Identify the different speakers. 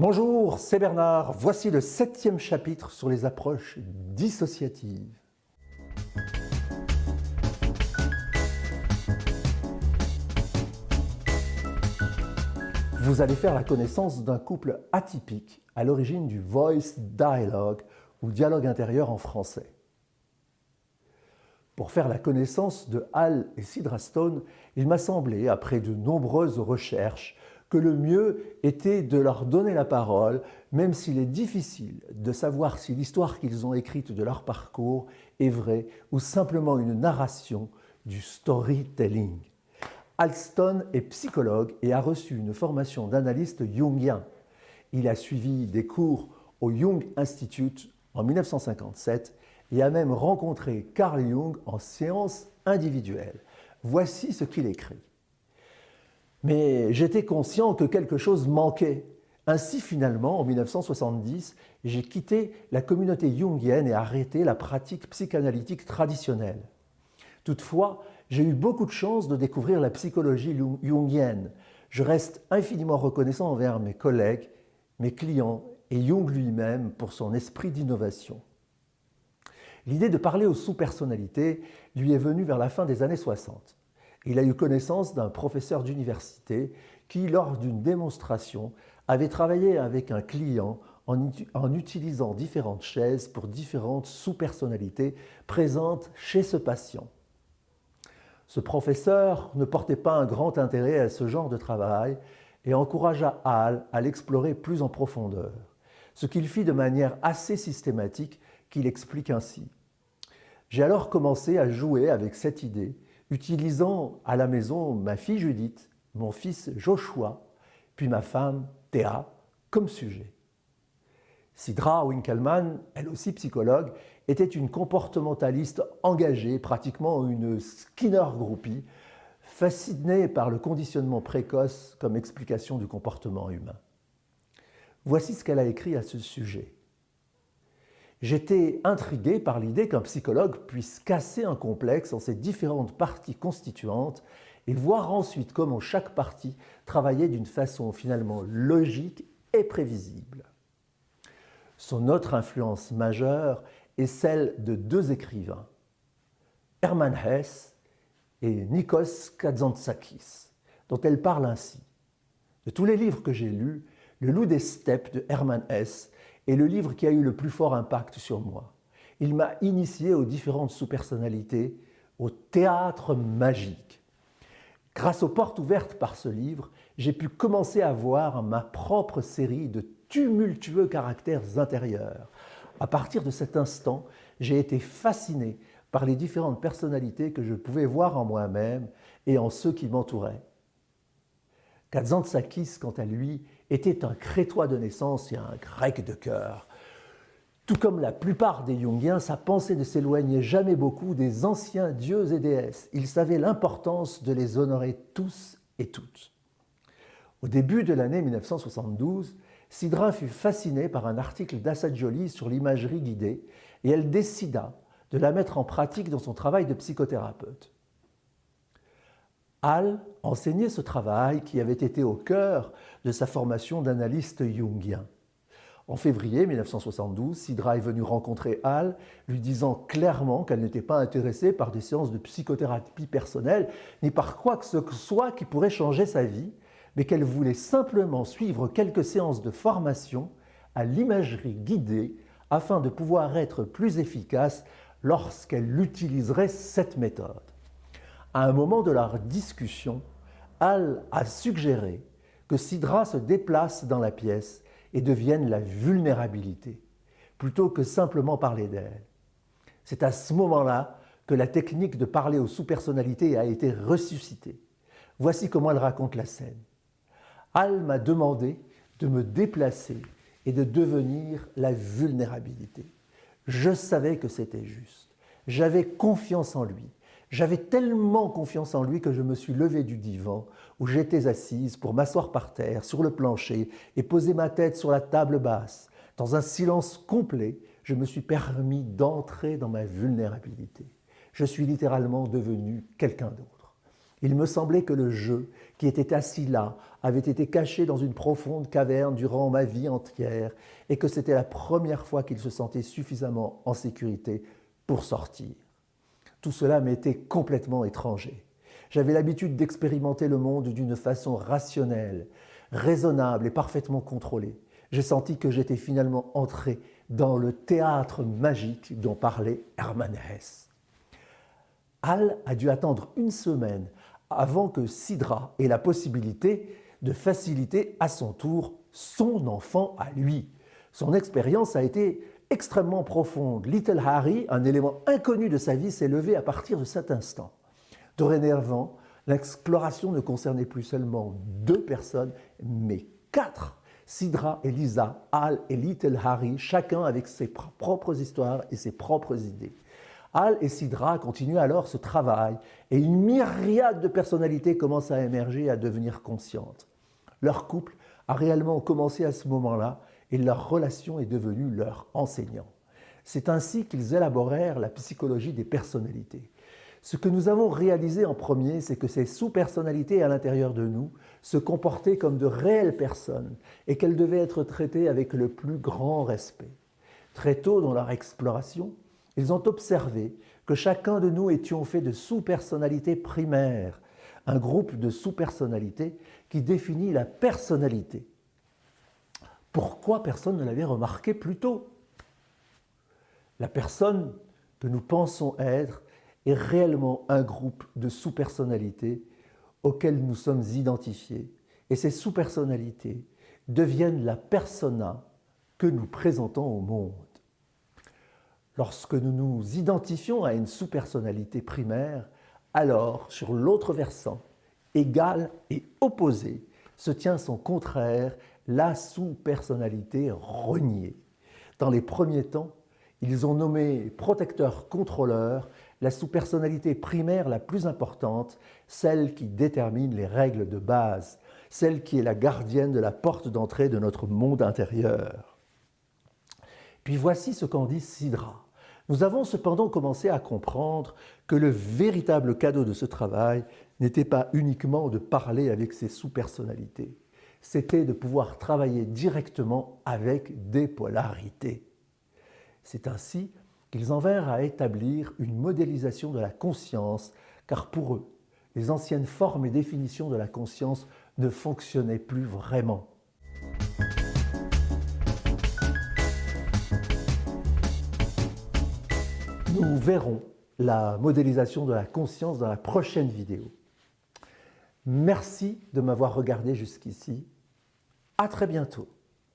Speaker 1: Bonjour, c'est Bernard. Voici le septième chapitre sur les approches dissociatives. Vous allez faire la connaissance d'un couple atypique à l'origine du voice dialogue ou dialogue intérieur en français. Pour faire la connaissance de Hal et Sidra Stone, il m'a semblé, après de nombreuses recherches, que le mieux était de leur donner la parole, même s'il est difficile de savoir si l'histoire qu'ils ont écrite de leur parcours est vraie ou simplement une narration du storytelling. Alston est psychologue et a reçu une formation d'analyste jungien. Il a suivi des cours au Jung Institute en 1957 et a même rencontré Carl Jung en séance individuelle. Voici ce qu'il écrit. Mais j'étais conscient que quelque chose manquait. Ainsi, finalement, en 1970, j'ai quitté la communauté jungienne et arrêté la pratique psychanalytique traditionnelle. Toutefois, j'ai eu beaucoup de chance de découvrir la psychologie jungienne. Je reste infiniment reconnaissant envers mes collègues, mes clients et Jung lui-même pour son esprit d'innovation. L'idée de parler aux sous-personnalités lui est venue vers la fin des années 60. Il a eu connaissance d'un professeur d'université qui, lors d'une démonstration, avait travaillé avec un client en, utilisant différentes chaises pour différentes sous-personnalités présentes chez ce patient. Ce professeur ne portait pas un grand intérêt à ce genre de travail et encouragea Hall à l'explorer plus en profondeur, ce qu'il fit de manière assez systématique qu'il explique ainsi. J'ai alors commencé à jouer avec cette idée utilisant à la maison ma fille Judith, mon fils Joshua, puis ma femme Théa comme sujet. Sidra Winkelmann, elle aussi psychologue, était une comportementaliste engagée, pratiquement une Skinner groupie, fascinée par le conditionnement précoce comme explication du comportement humain. Voici ce qu'elle a écrit à ce sujet. J'étais intrigué par l'idée qu'un psychologue puisse casser un complexe en ses différentes parties constituantes et voir ensuite comment chaque partie travaillait d'une façon finalement logique et prévisible. Son autre influence majeure est celle de deux écrivains, Hermann Hesse et Nikos Kazantzakis, dont elle parle ainsi. De tous les livres que j'ai lus, Le loup des steppes de Hermann Hesse est le livre qui a eu le plus fort impact sur moi. Il m'a initié aux différentes sous-personnalités, au théâtre magique. Grâce aux portes ouvertes par ce livre, j'ai pu commencer à voir ma propre série de tumultueux caractères intérieurs. À partir de cet instant, j'ai été fasciné par les différentes personnalités que je pouvais voir en moi-même et en ceux qui m'entouraient. Kazantzakis, quant à lui, était un crétois de naissance et un grec de cœur. Tout comme la plupart des Jungiens, sa pensée ne s'éloignait jamais beaucoup des anciens dieux et déesses. Il savait l'importance de les honorer tous et toutes. Au début de l'année 1972, Sidra fut fascinée par un article d'Assadjoli sur l'imagerie guidée et elle décida de la mettre en pratique dans son travail de psychothérapeute. Hall enseignait ce travail qui avait été au cœur de sa formation d'analyste jungien. En février 1972, Sidra est venue rencontrer Hall, lui disant clairement qu'elle n'était pas intéressée par des séances de psychothérapie personnelle, ni par quoi que ce soit qui pourrait changer sa vie, mais qu'elle voulait simplement suivre quelques séances de formation à l'imagerie guidée afin de pouvoir être plus efficace lorsqu'elle utiliserait cette méthode. À un moment de leur discussion, Al a suggéré que Sidra se déplace dans la pièce et devienne la vulnérabilité, plutôt que simplement parler d'elle. C'est à ce moment-là que la technique de parler aux sous-personnalités a été ressuscitée. Voici comment elle raconte la scène. Al m'a demandé de me déplacer et de devenir la vulnérabilité. Je savais que c'était juste. J'avais confiance en lui. J'avais tellement confiance en lui que je me suis levé du divan où j'étais assise pour m'asseoir par terre, sur le plancher, et poser ma tête sur la table basse. Dans un silence complet, je me suis permis d'entrer dans ma vulnérabilité. Je suis littéralement devenu quelqu'un d'autre. Il me semblait que le jeu, qui était assis là, avait été caché dans une profonde caverne durant ma vie entière et que c'était la première fois qu'il se sentait suffisamment en sécurité pour sortir. Tout cela m'était complètement étranger. J'avais l'habitude d'expérimenter le monde d'une façon rationnelle, raisonnable et parfaitement contrôlée. J'ai senti que j'étais finalement entré dans le théâtre magique dont parlait Hermann Hesse. Hal a dû attendre une semaine avant que Sidra ait la possibilité de faciliter à son tour son enfant à lui. Son expérience a été extrêmement profonde. Little Harry, un élément inconnu de sa vie, s'est levé à partir de cet instant. Dorénavant, l'exploration ne concernait plus seulement deux personnes, mais quatre. Sidra et Lisa, Al et Little Harry, chacun avec ses propres histoires et ses propres idées. Al et Sidra continuent alors ce travail et une myriade de personnalités commencent à émerger et à devenir conscientes. Leur couple a réellement commencé à ce moment-là et leur relation est devenue leur enseignant. C'est ainsi qu'ils élaborèrent la psychologie des personnalités. Ce que nous avons réalisé en premier, c'est que ces sous-personnalités à l'intérieur de nous se comportaient comme de réelles personnes et qu'elles devaient être traitées avec le plus grand respect. Très tôt dans leur exploration, ils ont observé que chacun de nous étions fait de sous-personnalités primaires, un groupe de sous-personnalités qui définit la personnalité. Pourquoi personne ne l'avait remarqué plus tôt La personne que nous pensons être est réellement un groupe de sous-personnalités auxquelles nous sommes identifiés. Et ces sous-personnalités deviennent la persona que nous présentons au monde. Lorsque nous nous identifions à une sous-personnalité primaire, alors, sur l'autre versant, égal et opposé, se tient son contraire, la sous-personnalité reniée. Dans les premiers temps, ils ont nommé protecteur-contrôleur la sous-personnalité primaire la plus importante, celle qui détermine les règles de base, celle qui est la gardienne de la porte d'entrée de notre monde intérieur. Puis voici ce qu'en dit Sidra. Nous avons cependant commencé à comprendre que le véritable cadeau de ce travail n'était pas uniquement de parler avec ces sous-personnalités, c'était de pouvoir travailler directement avec des polarités. C'est ainsi qu'ils en vinrent à établir une modélisation de la conscience, car pour eux, les anciennes formes et définitions de la conscience ne fonctionnaient plus vraiment. Nous verrons la modélisation de la conscience dans la prochaine vidéo. Merci de m'avoir regardé jusqu'ici. À très bientôt.